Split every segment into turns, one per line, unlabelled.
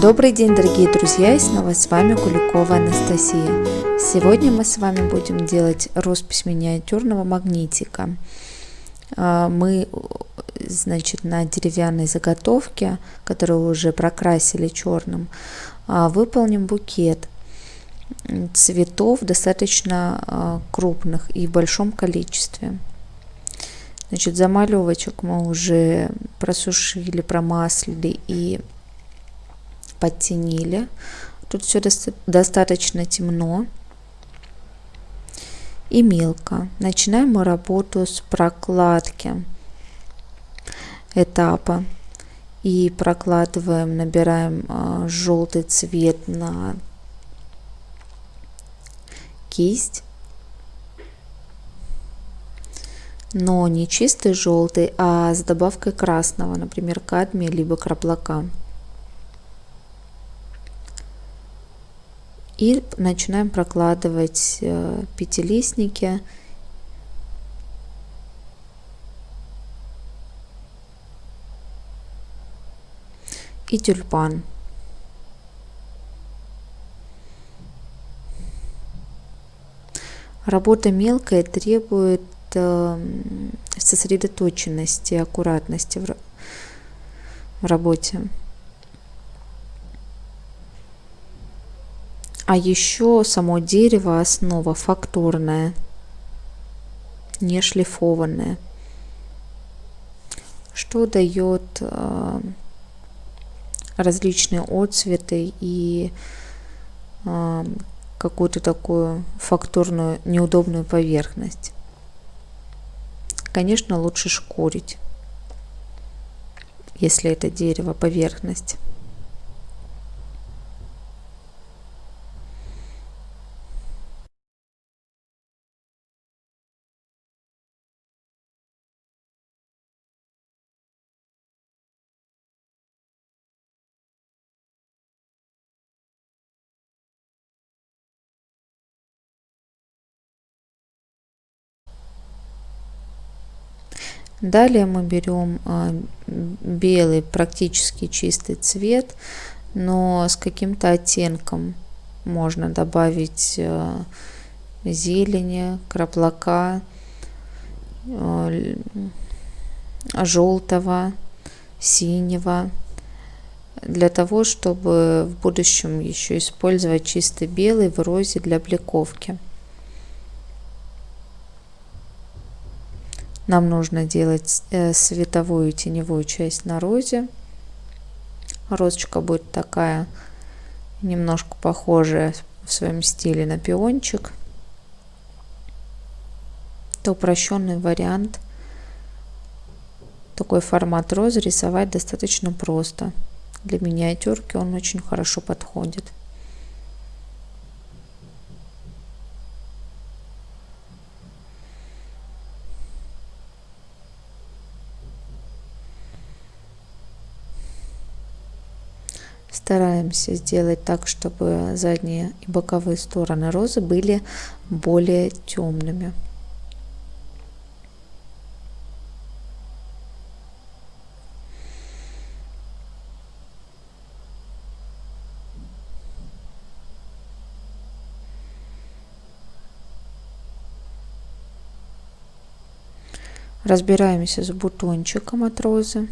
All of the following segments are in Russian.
Добрый день, дорогие друзья, и снова с вами Куликова Анастасия. Сегодня мы с вами будем делать роспись миниатюрного магнитика. А, мы, значит, на деревянной заготовке, которую уже прокрасили черным, а, выполним букет цветов достаточно а, крупных и в большом количестве. Значит, замалевочек мы уже просушили, промаслили и подтенили. Тут все достаточно темно и мелко. Начинаем мы работу с прокладки этапа. И прокладываем, набираем э, желтый цвет на кисть. Но не чистый желтый, а с добавкой красного, например, кадмия либо краплака. И начинаем прокладывать э, пятилистники. И тюльпан. Работа мелкая требует э, сосредоточенности, аккуратности в работе. А еще само дерево основа фактурная, не шлифованная, что дает э, различные отцветы и э, какую-то такую фактурную неудобную поверхность. Конечно, лучше шкурить, если это дерево поверхность. Далее мы берем а, белый практически чистый цвет, но с каким-то оттенком. Можно добавить а, зелени, краплака, а, желтого, синего, для того, чтобы в будущем еще использовать чистый белый в розе для бликовки. Нам нужно делать э, световую и теневую часть на розе. Розочка будет такая немножко похожая в своем стиле на пиончик. Это упрощенный вариант. Такой формат розы рисовать достаточно просто. Для миниатюрки он очень хорошо подходит. Стараемся сделать так, чтобы задние и боковые стороны розы были более темными. Разбираемся с бутончиком от розы.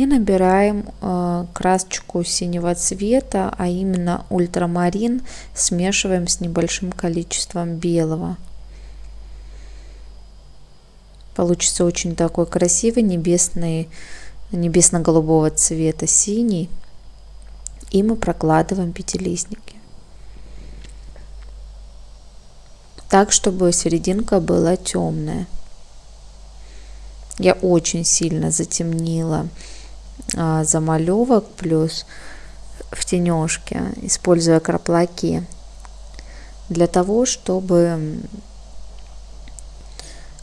И набираем э, красочку синего цвета, а именно ультрамарин, смешиваем с небольшим количеством белого. Получится очень такой красивый небесный, небесно-голубого цвета синий. И мы прокладываем пятилистники. Так, чтобы серединка была темная. Я очень сильно затемнила замалевок плюс в тенежке, используя краплаки. для того, чтобы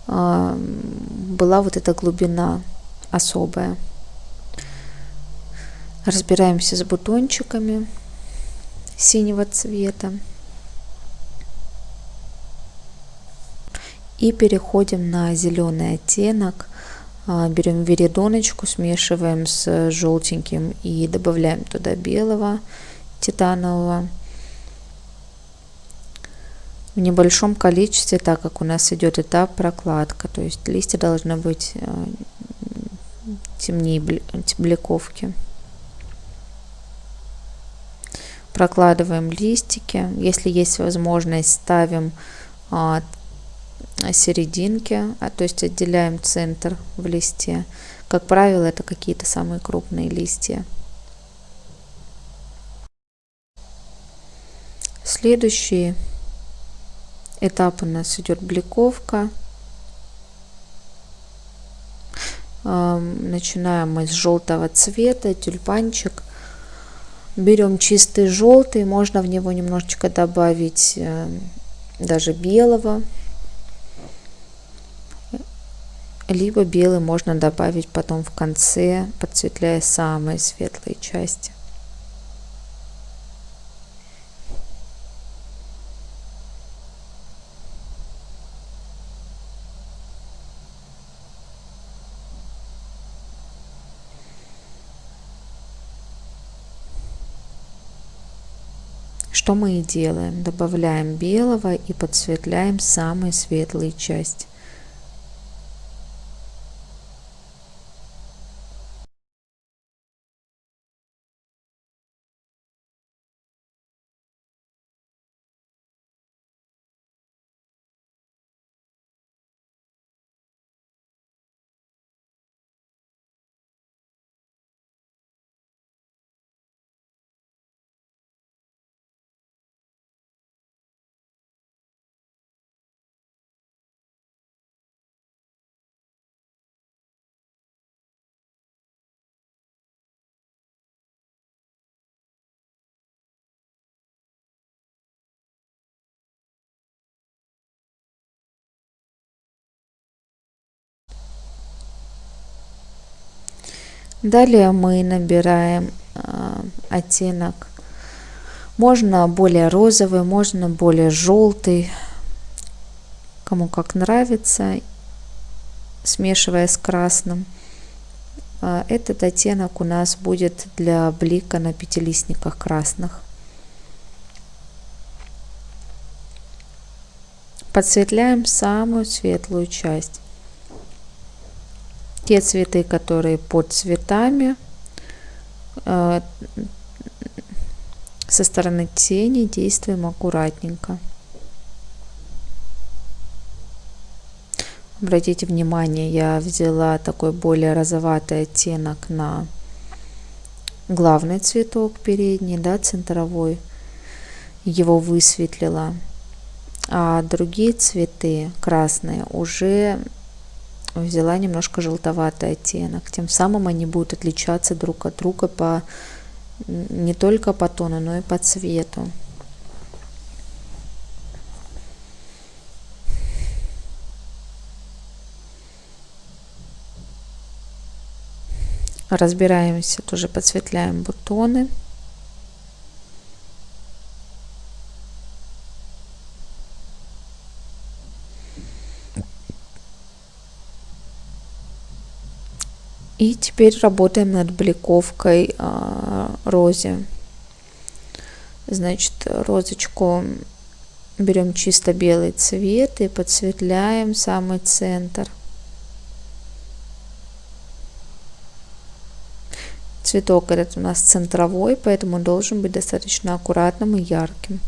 а, была вот эта глубина особая. Разбираемся с бутончиками синего цвета. И переходим на зеленый оттенок. А, берем веридоночку, смешиваем с желтеньким и добавляем туда белого титанового в небольшом количестве, так как у нас идет этап прокладка, то есть листья должны быть э, темнее бликовки. Прокладываем листики, если есть возможность, ставим а, серединки, а, то есть отделяем центр в листе. Как правило, это какие-то самые крупные листья. Следующий этап у нас идет бликовка. Начинаем мы с желтого цвета, тюльпанчик. Берем чистый желтый, можно в него немножечко добавить э, даже белого. Либо белый можно добавить потом в конце, подсветляя самые светлые части. Что мы и делаем. Добавляем белого и подсветляем самые светлые части. Далее мы набираем э, оттенок. Можно более розовый, можно более желтый, кому как нравится, смешивая с красным. Э, этот оттенок у нас будет для блика на пятилистниках красных. Подсветляем самую светлую часть те цветы, которые под цветами, э, со стороны тени действуем аккуратненько. Обратите внимание, я взяла такой более розоватый оттенок на главный цветок передний, да, центровой, его высветлила. А другие цветы красные уже взяла немножко желтоватый оттенок. Тем самым они будут отличаться друг от друга по не только по тону, но и по цвету. Разбираемся, тоже подсветляем бутоны. И теперь работаем над бликовкой а, розе. Значит, розочку берем чисто белый цвет и подсветляем самый центр. Цветок этот у нас центровой, поэтому должен быть достаточно аккуратным и ярким.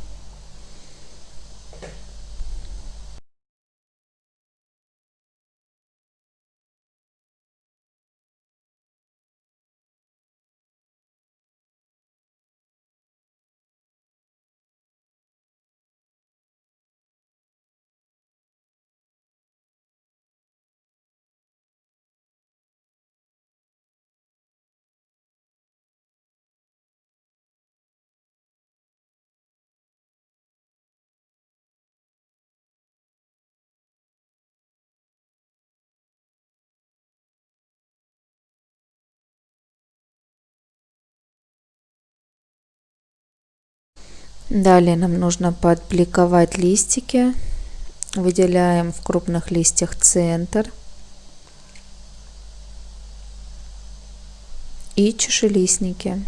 Далее нам нужно подбликовать листики. Выделяем в крупных листьях центр. И чашелистники.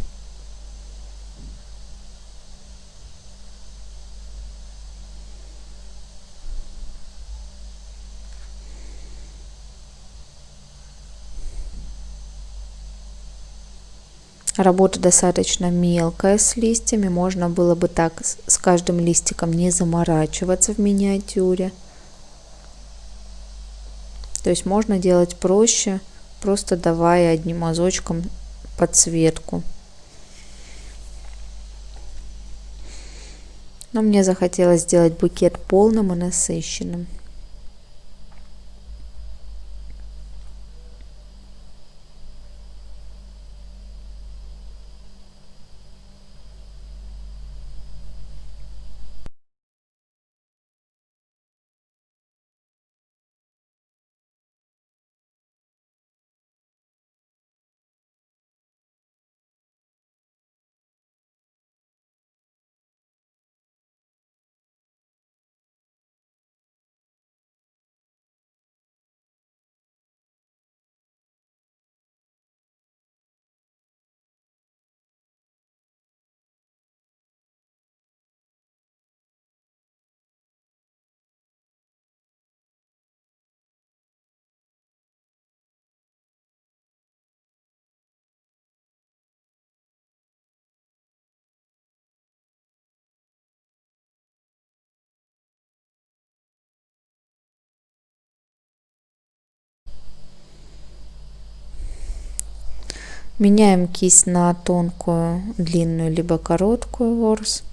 Работа достаточно мелкая с листьями, можно было бы так с каждым листиком не заморачиваться в миниатюре. То есть можно делать проще, просто давая одним мазочком подсветку. Но мне захотелось сделать букет полным и насыщенным. Меняем кисть на тонкую, длинную, либо короткую ворс.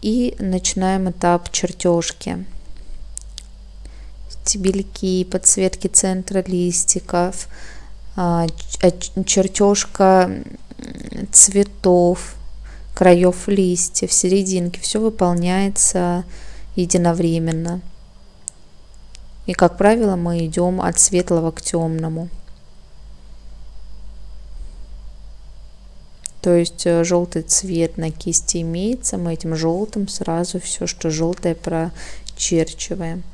И начинаем этап чертежки. Стебельки, подсветки центра листиков, а, чертежка цветов, краев листьев, серединки. Все выполняется единовременно. И, как правило, мы идем от светлого к темному. То есть э, желтый цвет на кисти имеется, мы этим желтым сразу все, что желтое прочерчиваем.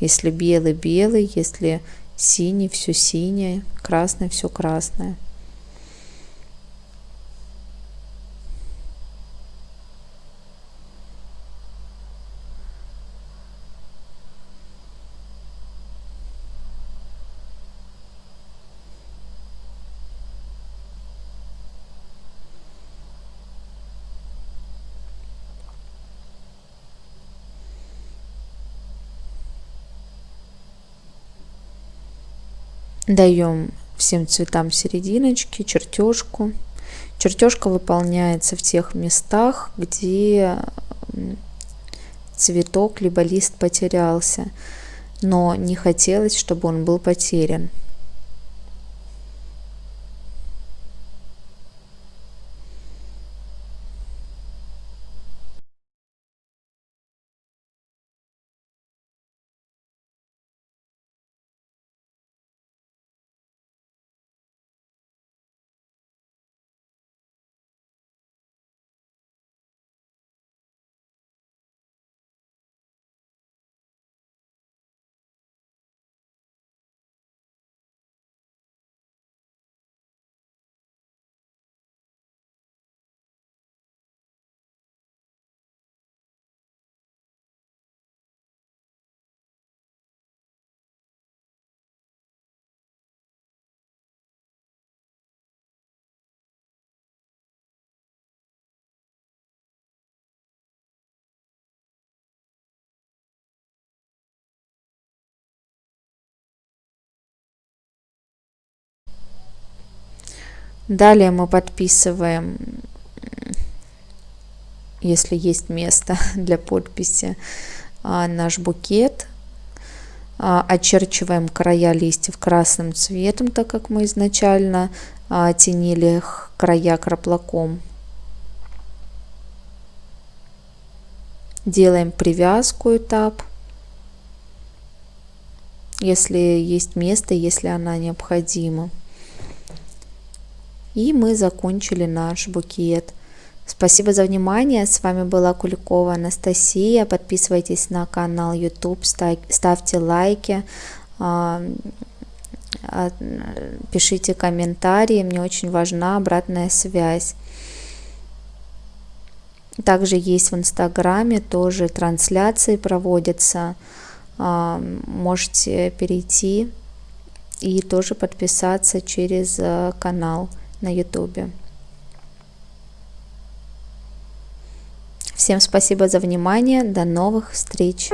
Если белый, белый, если синий, все синее, красный, все красное. Даем всем цветам серединочки, чертежку. Чертежка выполняется в тех местах, где цветок либо лист потерялся, но не хотелось, чтобы он был потерян. Далее мы подписываем, если есть место для подписи, а, наш букет. А, очерчиваем края листьев красным цветом, так как мы изначально а, тенили края краплаком. Делаем привязку этап, если есть место, если она необходима И мы закончили наш букет. Спасибо за внимание. С вами была Куликова Анастасия. Подписывайтесь на канал YouTube, ставьте лайки, а, а, пишите комментарии. Мне очень важна обратная связь. Также есть в Инстаграме, тоже трансляции проводятся. А, можете перейти и тоже подписаться через канал на Ютубе. Всем спасибо за внимание. До новых встреч.